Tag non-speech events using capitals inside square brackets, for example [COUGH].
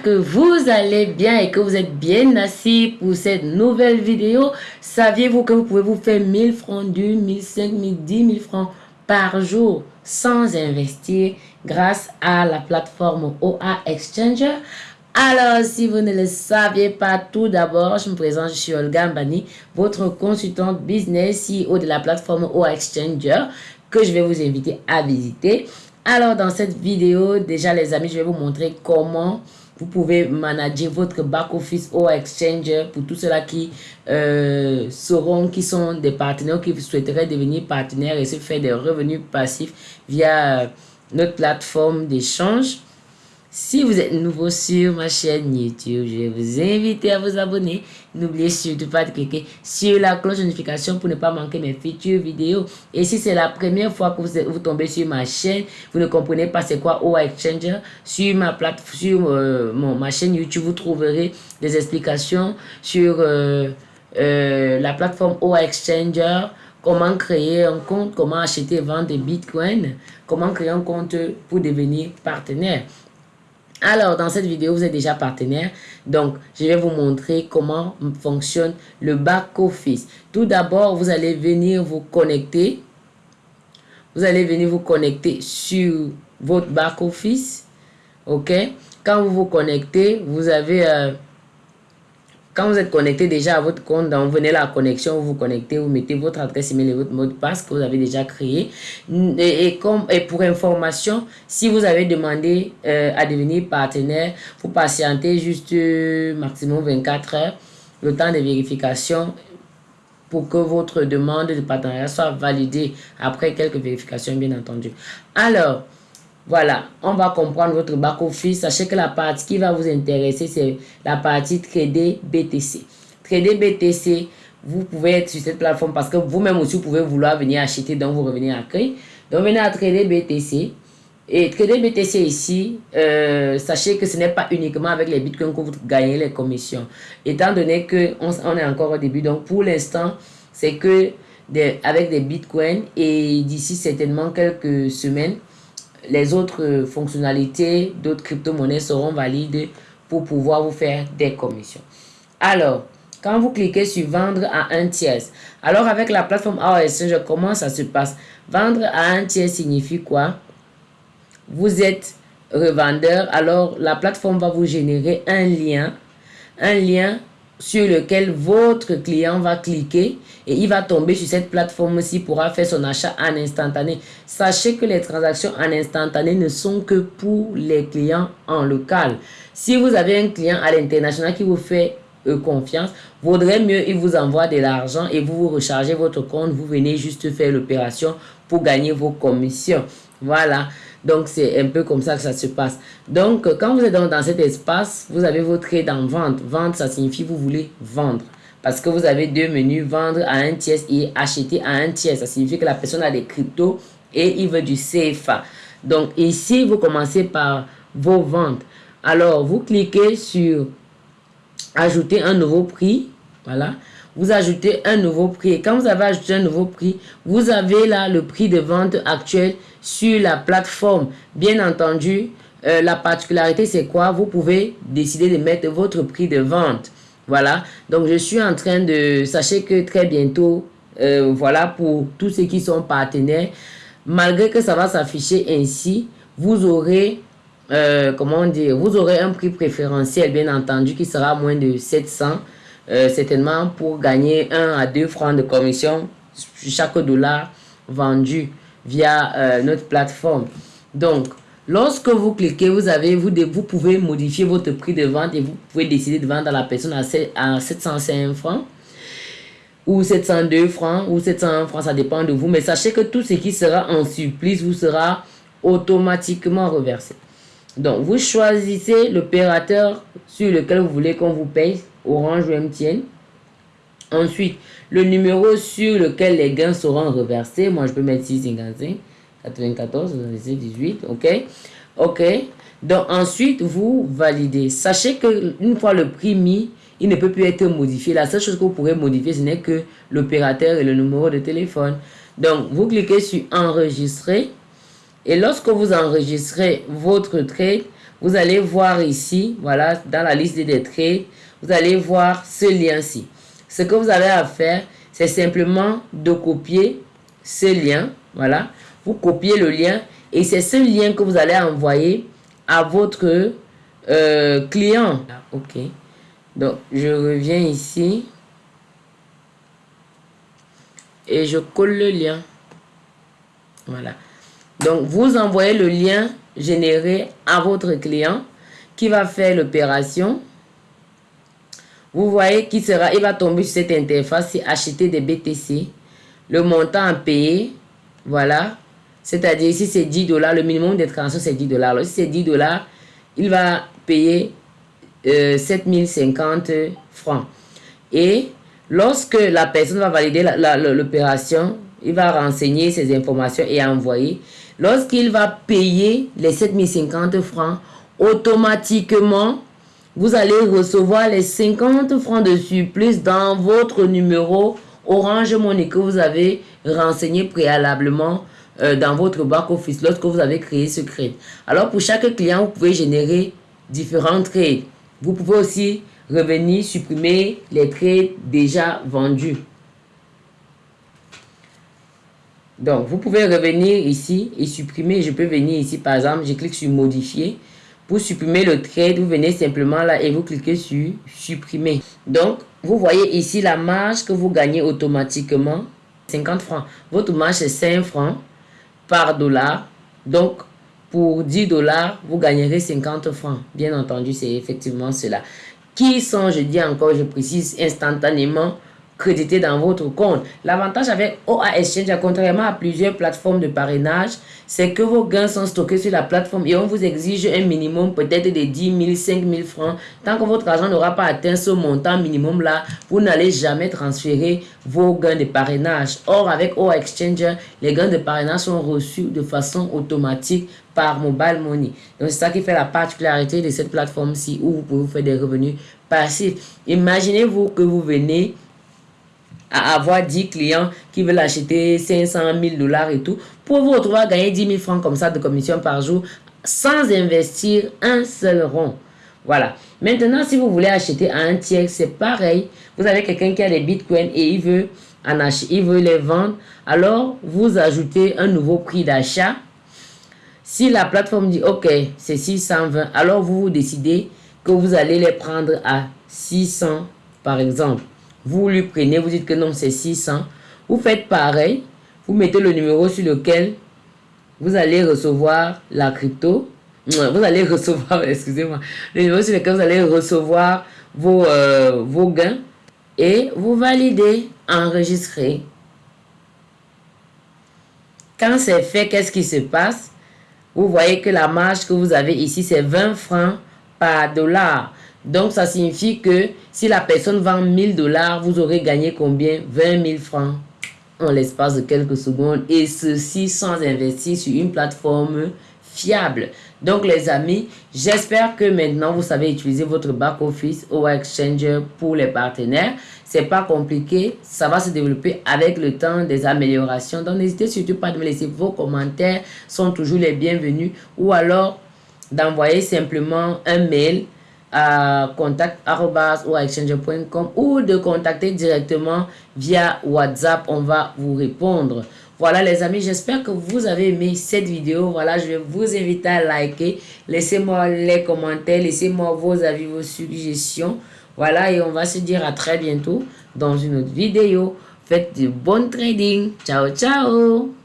Que vous allez bien et que vous êtes bien assis pour cette nouvelle vidéo. Saviez-vous que vous pouvez vous faire 1000 francs du 1005, 1010 10 000 francs par jour sans investir grâce à la plateforme OA Exchanger alors, si vous ne le saviez pas, tout d'abord, je me présente, je suis Olga Mbani, votre consultante business CEO de la plateforme OA Exchanger que je vais vous inviter à visiter. Alors, dans cette vidéo, déjà les amis, je vais vous montrer comment vous pouvez manager votre back-office au Exchanger pour tous ceux-là qui euh, seront, qui sont des partenaires, qui souhaiteraient devenir partenaires et se faire des revenus passifs via notre plateforme d'échange. Si vous êtes nouveau sur ma chaîne YouTube, je vous inviter à vous abonner. N'oubliez surtout pas de cliquer sur la cloche de notification pour ne pas manquer mes futures vidéos. Et si c'est la première fois que vous, vous, tombez sur ma chaîne, vous ne comprenez pas c'est quoi OA Exchanger, sur ma plateforme, sur euh, mon, ma chaîne YouTube, vous trouverez des explications sur euh, euh, la plateforme OA Exchanger, comment créer un compte, comment acheter et vendre des bitcoins, comment créer un compte pour devenir partenaire. Alors, dans cette vidéo, vous êtes déjà partenaire. Donc, je vais vous montrer comment fonctionne le back-office. Tout d'abord, vous allez venir vous connecter. Vous allez venir vous connecter sur votre back-office. OK? Quand vous vous connectez, vous avez... Euh, quand vous êtes connecté déjà à votre compte, donc venez la connexion, vous vous connectez, vous mettez votre adresse email et votre mot de passe que vous avez déjà créé. Et, comme, et pour information, si vous avez demandé euh, à devenir partenaire, vous patientez juste euh, maximum 24 heures, le temps de vérification pour que votre demande de partenariat soit validée après quelques vérifications, bien entendu. Alors, voilà, on va comprendre votre back-office. Sachez que la partie qui va vous intéresser, c'est la partie Trader BTC. Trader BTC, vous pouvez être sur cette plateforme parce que vous-même aussi, vous pouvez vouloir venir acheter dans vos revenus accueillis. Donc, venez à Trader BTC. Et Trader BTC ici, euh, sachez que ce n'est pas uniquement avec les bitcoins que vous gagnez les commissions. Étant donné qu'on on est encore au début, donc pour l'instant, c'est que avec des bitcoins et d'ici certainement quelques semaines, les autres fonctionnalités d'autres crypto-monnaies seront valides pour pouvoir vous faire des commissions. Alors, quand vous cliquez sur vendre à un tiers, alors avec la plateforme AOS, comment ça se passe Vendre à un tiers signifie quoi? Vous êtes revendeur, alors la plateforme va vous générer un lien, un lien sur lequel votre client va cliquer et il va tomber sur cette plateforme-ci pourra faire son achat en instantané. Sachez que les transactions en instantané ne sont que pour les clients en local. Si vous avez un client à l'international qui vous fait euh, confiance, vaudrait mieux il vous envoie de l'argent et vous vous rechargez votre compte, vous venez juste faire l'opération pour gagner vos commissions. Voilà. Donc, c'est un peu comme ça que ça se passe. Donc, quand vous êtes dans, cet espace, vous avez votre trade en vente. Vente, ça signifie vous voulez vendre. Parce que vous avez deux menus, vendre à un tiers et acheter à un tiers. Ça signifie que la personne a des cryptos et il veut du CFA. Donc, ici, vous commencez par vos ventes. Alors, vous cliquez sur ajouter un nouveau prix. Voilà vous ajoutez un nouveau prix. Et quand vous avez ajouté un nouveau prix, vous avez là le prix de vente actuel sur la plateforme. Bien entendu, euh, la particularité, c'est quoi? Vous pouvez décider de mettre votre prix de vente. Voilà. Donc, je suis en train de... Sachez que très bientôt, euh, voilà, pour tous ceux qui sont partenaires, malgré que ça va s'afficher ainsi, vous aurez... Euh, comment dire, vous aurez un prix préférentiel, bien entendu, qui sera moins de 700 euh, certainement pour gagner 1 à 2 francs de commission sur chaque dollar vendu via euh, notre plateforme. Donc, lorsque vous cliquez, vous, avez, vous, vous pouvez modifier votre prix de vente et vous pouvez décider de vendre à la personne à, 705 francs ou 702 francs ou 701 francs, ça dépend de vous. Mais sachez que tout ce qui sera en surplus vous sera automatiquement reversé. Donc, vous choisissez l'opérateur sur lequel vous voulez qu'on vous paye Orange ou MTN. Ensuite, le numéro sur lequel les gains seront reversés. Moi, je peux mettre 655, 94, 18, ok? Ok. Donc, ensuite, vous validez. Sachez que une fois le prix mis, il ne peut plus être modifié. La seule chose que vous pourrez modifier, ce n'est que l'opérateur et le numéro de téléphone. Donc, vous cliquez sur enregistrer. Et lorsque vous enregistrez votre trade, vous allez voir ici, voilà, dans la liste des trades, vous allez voir ce lien-ci. Ce que vous avez à faire, c'est simplement de copier ce lien, voilà. Vous copiez le lien et c'est ce lien que vous allez envoyer à votre euh, client. Ok. Donc, je reviens ici. Et je colle le lien. Voilà. Donc, vous envoyez le lien généré à votre client qui va faire l'opération. Vous voyez qu'il sera, il va tomber sur cette interface, c'est acheter des BTC. Le montant à payer, voilà. C'est-à-dire, ici, c'est 10 dollars. Le minimum de transaction, c'est 10 dollars. Si c'est 10 dollars, il va payer euh, 7050 francs. Et lorsque la personne va valider l'opération, il va renseigner ses informations et envoyer. Lorsqu'il va payer les 7050 francs, automatiquement, vous allez recevoir les 50 francs de surplus dans votre numéro Orange Money que vous avez renseigné préalablement euh, dans votre back-office lorsque vous avez créé ce crédit. Alors, pour chaque client, vous pouvez générer différents trades. Vous pouvez aussi revenir supprimer les trades déjà vendus. Donc, vous pouvez revenir ici et supprimer. Je peux venir ici, par exemple, je clique sur modifier. Pour supprimer le trade, vous venez simplement là et vous cliquez sur supprimer. Donc, vous voyez ici la marge que vous gagnez automatiquement, 50 francs. Votre marge est 5 francs par dollar. Donc, pour 10 dollars, vous gagnerez 50 francs. Bien entendu, c'est effectivement cela. Qui sont, je dis encore, je précise, instantanément crédité dans votre compte. L'avantage avec OA Exchange, contrairement à plusieurs plateformes de parrainage, c'est que vos gains sont stockés sur la plateforme et on vous exige un minimum peut-être de 10 000, 5 000 francs. Tant que votre argent n'aura pas atteint ce montant minimum là, vous n'allez jamais transférer vos gains de parrainage. Or, avec OA Exchange, les gains de parrainage sont reçus de façon automatique par Mobile Money. Donc, c'est ça qui fait la particularité de cette plateforme-ci où vous pouvez faire des revenus passifs. Imaginez-vous que vous venez à avoir 10 clients qui veulent acheter 500 000 dollars et tout, pour vous retrouver à gagner 10 000 francs comme ça de commission par jour sans investir un seul rond. Voilà. Maintenant, si vous voulez acheter à un tiers, c'est pareil. Vous avez quelqu'un qui a des bitcoins et il veut, en acheter, il veut les vendre. Alors, vous ajoutez un nouveau prix d'achat. Si la plateforme dit, OK, c'est 620, alors vous, vous décidez que vous allez les prendre à 600, par exemple. Vous lui prenez, vous dites que non, c'est 600. Vous faites pareil. Vous mettez le numéro sur lequel vous allez recevoir la crypto. Vous allez [LAUGHS] recevoir, excusez-moi, le numéro sur lequel vous allez recevoir vos, euh, vos gains. Et vous validez, enregistrer. Quand c'est fait, qu'est-ce qui se passe? Vous voyez que la marge que vous avez ici, c'est 20 francs par dollar. Donc, ça signifie que si la personne vend 1000 dollars, vous aurez gagné combien? 20 000 francs en l'espace de quelques secondes. Et ceci sans investir sur une plateforme fiable. Donc, les amis, j'espère que maintenant, vous savez utiliser votre back-office ou Exchanger pour les partenaires. C'est pas compliqué. Ça va se développer avec le temps des améliorations. Donc, n'hésitez surtout pas de me laisser vos commentaires. sont toujours les bienvenus. Ou alors, d'envoyer simplement un mail à contact.com ou de contacter directement via WhatsApp. On va vous répondre. Voilà les amis, j'espère que vous avez aimé cette vidéo. Voilà, je vous inviter à liker. Laissez-moi les commentaires, laissez-moi vos avis, vos suggestions. Voilà, et on va se dire à très bientôt dans une autre vidéo. Faites du bon trading. Ciao, ciao